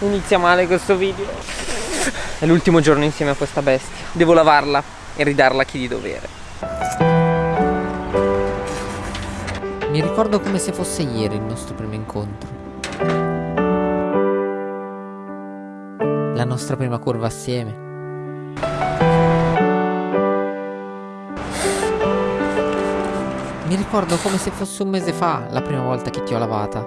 Inizia male questo video. È l'ultimo giorno insieme a questa bestia. Devo lavarla e ridarla a chi di dovere. Mi ricordo come se fosse ieri il nostro primo incontro. La nostra prima curva assieme. Mi ricordo come se fosse un mese fa la prima volta che ti ho lavata.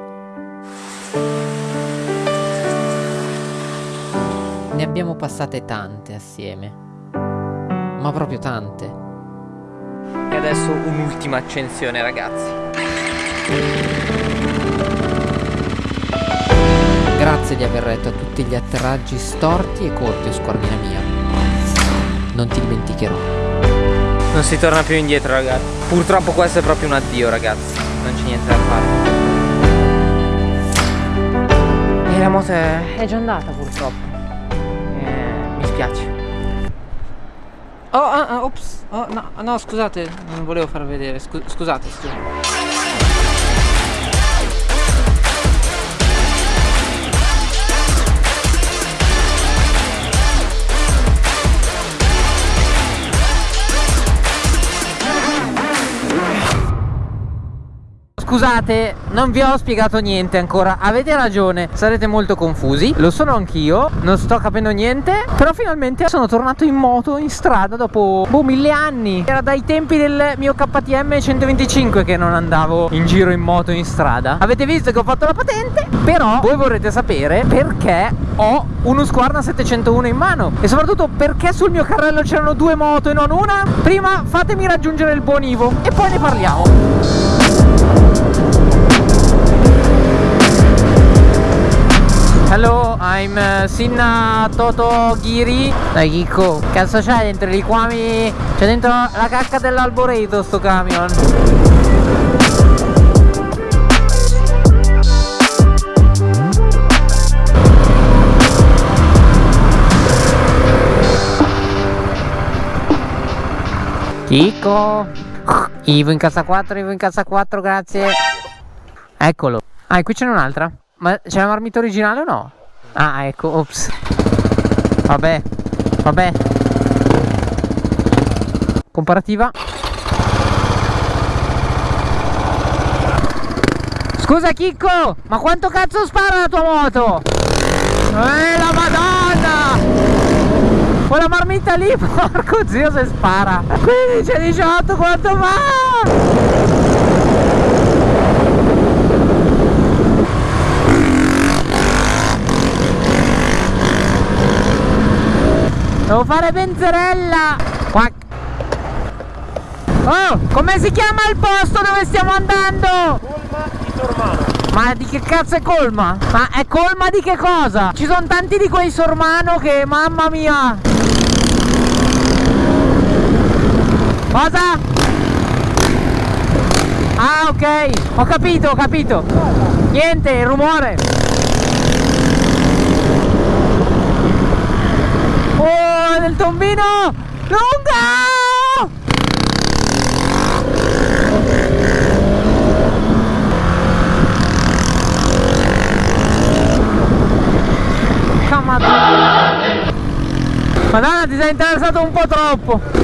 Ne abbiamo passate tante assieme. Ma proprio tante. E adesso un'ultima accensione ragazzi Grazie di aver retto a tutti gli atterraggi storti e corti, squarmina mia. Non ti dimenticherò. Non si torna più indietro ragazzi Purtroppo questo è proprio un addio ragazzi Non c'è niente da fare E la moto è, è già andata purtroppo Mi spiace Oh, ah, ah, ops. Oh, no, no, scusate Non volevo far vedere Scu Scusate, scusate Scusate, non vi ho spiegato niente ancora. Avete ragione, sarete molto confusi. Lo sono anch'io, non sto capendo niente Però finalmente sono tornato in moto in strada dopo boh, mille anni. Era dai tempi del mio KTM 125 che non andavo in giro in moto in strada. Avete visto che ho fatto la patente? Però voi vorrete sapere perché ho uno Squarna 701 in mano. E soprattutto perché sul mio carrello c'erano due moto e non una? Prima fatemi raggiungere il buon Ivo e poi ne parliamo Hello, I'm uh, Sinna Toto Ghiri Dai Chicco, cazzo c'hai dentro i liquami? C'è dentro la cacca dell'alboreto sto camion. Chicco Ivo in casa 4, Ivo in casa 4, grazie. Eccolo. Ah, e qui c'è un'altra Ma c'è la marmita originale o no? Ah, ecco, ops Vabbè, vabbè Comparativa Scusa Chicco, ma quanto cazzo spara la tua moto? Eh, la madonna! Quella marmita lì, porco zio se spara 15 e 18 quanto va? Devo fare benzerella Quack. Oh, come si chiama il posto dove stiamo andando? Colma di Sormano. Ma di che cazzo è colma? Ma è colma di che cosa? Ci sono tanti di quei sormano che mamma mia Cosa? Ah ok Ho capito ho capito Niente il rumore Nel tombino. Madonna Madonna ti sei interessato un po' troppo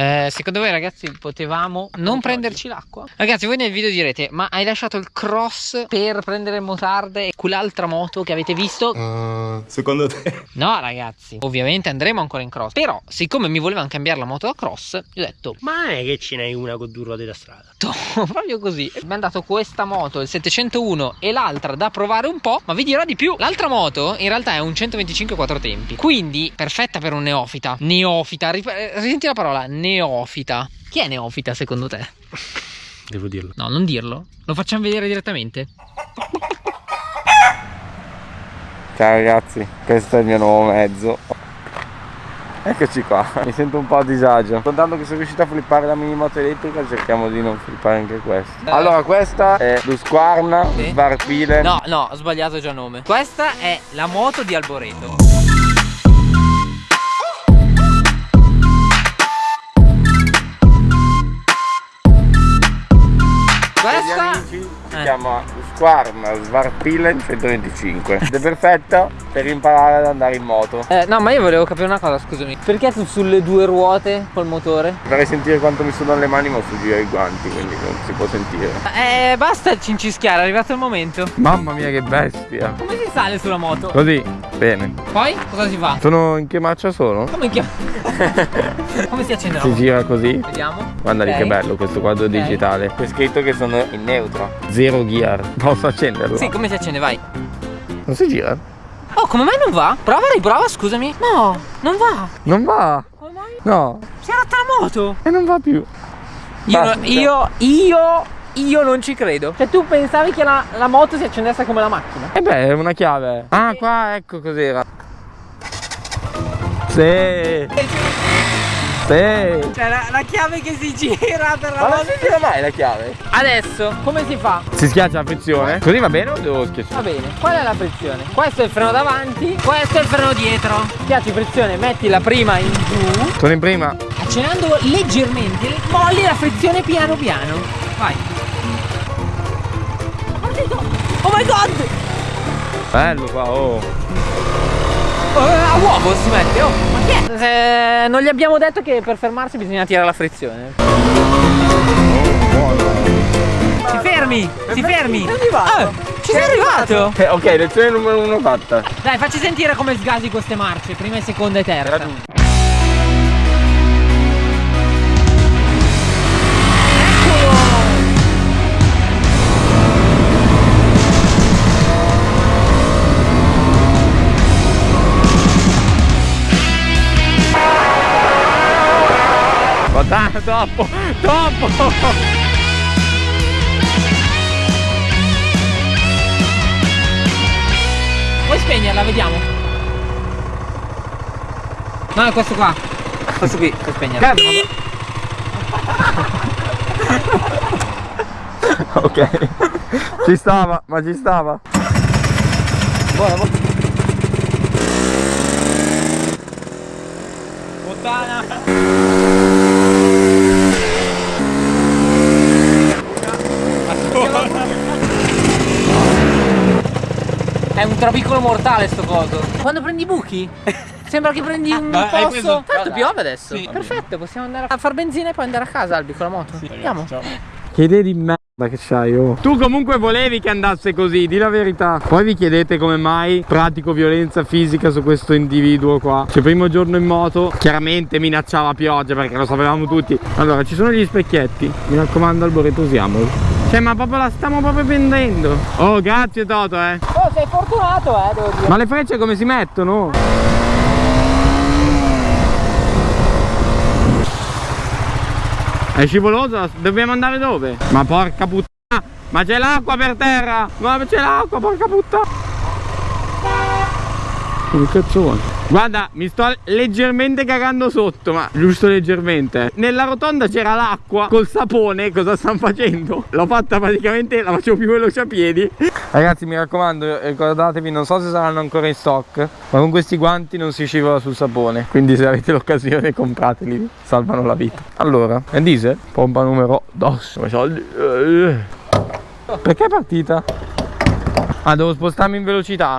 eh, secondo voi ragazzi potevamo non prenderci l'acqua? Ragazzi voi nel video direte ma hai lasciato il cross per prendere motarde e quell'altra moto che avete visto? Uh, secondo te? No ragazzi ovviamente andremo ancora in cross Però siccome mi volevano cambiare la moto da cross Io ho detto Ma non è che ce n'hai una con due ruote da strada proprio così Mi hanno dato questa moto il 701 e l'altra da provare un po' Ma vi dirò di più L'altra moto in realtà è un 125 4 tempi Quindi perfetta per un neofita Neofita Risenti la parola neofita. Chi è neofita secondo te? Devo dirlo. No, non dirlo. Lo facciamo vedere direttamente. Ciao ragazzi, questo è il mio nuovo mezzo. Eccoci qua, mi sento un po' a disagio. Contando che sono riuscito a flippare la mini moto elettrica, cerchiamo di non flippare anche questo. Eh. Allora, questa è Lusquarna Sì. Svarpile. No, no, ho sbagliato già nome. Questa è la moto di Alboreto. Eh. Eh. chiama Squarm Svarpilen 125 ed è perfetto per imparare ad andare in moto. Eh, no, ma io volevo capire una cosa, scusami. Perché tu sulle due ruote col motore? Vorrei sentire quanto mi sudano le mani ma ho su giro i guanti, quindi non si può sentire. Eh, basta cincischiare, è arrivato il momento. Mamma mia che bestia! Come si sale sulla moto? Così, bene. Poi cosa si fa? Sono in che marcia sono? Come chiama? Come si accende la Si gira così. Vediamo. Guarda lì Ok. che bello questo quadro Ok. digitale. C'è scritto che sono in neutro. Zero gear. Posso accenderlo? Sì, come si accende? Vai. Non si gira? Oh, come mai non va? Prova, riprova, scusami. No, non va. Non va. Come mai? No. Si è rotta la moto. E non va più. Io, Basta. io, io, io non ci credo. Cioè, tu pensavi che la, la moto si accendesse come la macchina? E beh, è una chiave. Ah, qua, ecco cos'era. Sì. Sì. Cioè, la, la chiave che si gira per la Ma non si gira mai la chiave? Adesso, come si fa? Si schiaccia la frizione? Così va bene o devo schiacciare? Va bene, qual è la frizione? Questo è il freno davanti, questo è il freno dietro. Schiacci frizione, metti la prima in giù, Sono in prima. accennando leggermente, molli la frizione piano piano. Vai. Oh my god! Bello qua, oh. Oh, a uovo si mette, oh! Ma chi è? Eh, non gli abbiamo detto che per fermarsi bisogna tirare la frizione. Si fermi! Si fermi! Ah, ci sei arrivato! Eh, ok, lezione numero uno fatta. Dai, facci sentire come sgasi queste marce, prima e seconda e terza. troppo, troppo. Puoi spegnerla, vediamo. No, è questo qua. Questo qui, puoi spegnerla. ok. Ci stava, ma ci stava. Buona, buona. Puttana. È un trabicolo mortale sto coso. Quando prendi i buchi? Sembra che prendi un Ma hai posto. preso- Tanto piove adesso. Sì. Perfetto, possiamo andare a far benzina e poi andare a casa Albi con la moto. Andiamo. Che idee di merda che c'hai, oh. Tu comunque volevi che andasse così, di la verità. Poi vi chiedete come mai pratico violenza fisica su questo individuo qua. Cioè, primo giorno in moto, chiaramente minacciava pioggia perché lo sapevamo tutti. Allora, ci sono gli specchietti. Mi raccomando, Alboreto, usiamoli. Cioè, ma proprio la stiamo proprio prendendo. Oh, grazie Toto, eh. Oh, sei fortunato, eh, devo dire. Ma le frecce come si mettono? È scivolosa? Dobbiamo andare dove? Ma porca puttana! Ma c'è l'acqua per terra! Ma c'è l'acqua, porca puttana! Che cazzo vuoi? Guarda, mi sto leggermente cagando sotto, ma giusto leggermente. Nella rotonda c'era l'acqua col sapone, cosa stanno facendo? L'ho fatta praticamente, la facevo più veloce a piedi. Ragazzi, mi raccomando, ricordatevi, non so se saranno ancora in stock, ma con questi guanti non si scivola sul sapone. Quindi se avete l'occasione comprateli, salvano la vita. Allora, è diesel, pompa numero 2. soldi. Perché è partita? Ah, devo spostarmi in velocità?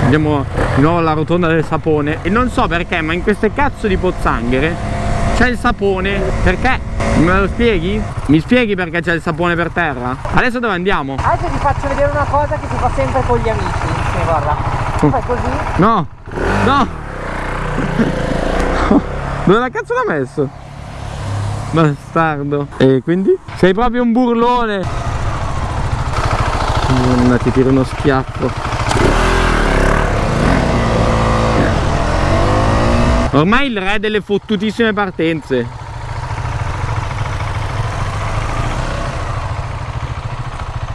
Andiamo di nuovo alla rotonda del sapone E non so perché, ma in queste cazzo di pozzanghere C'è il sapone Perché? Me lo spieghi? Mi spieghi perché c'è il sapone per terra? Adesso dove andiamo? Adesso ti faccio vedere una cosa che si fa sempre con gli amici. Sì, guarda. Tu fai così. No! No! Dove la cazzo l'ha messo? Bastardo E quindi? Sei proprio un burlone Madonna, ti tiro uno schiaffo Ormai il re delle fottutissime partenze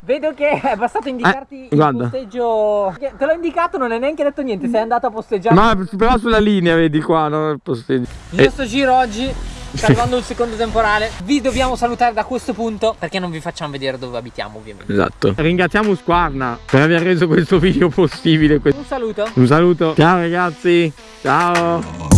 Vedo che è bastato indicarti Eh, il guarda. posteggio. Te l'ho indicato, non hai neanche detto niente, sei andato a posteggiare. Ma però sulla linea vedi qua, no? Il posteggio. Io sto giro oggi, sta arrivando il secondo temporale. Vi dobbiamo salutare da questo punto perché non vi facciamo vedere dove abitiamo, ovviamente. Esatto Ringraziamo Squarna per aver reso questo video possibile Un saluto. Un saluto Ciao ragazzi Ciao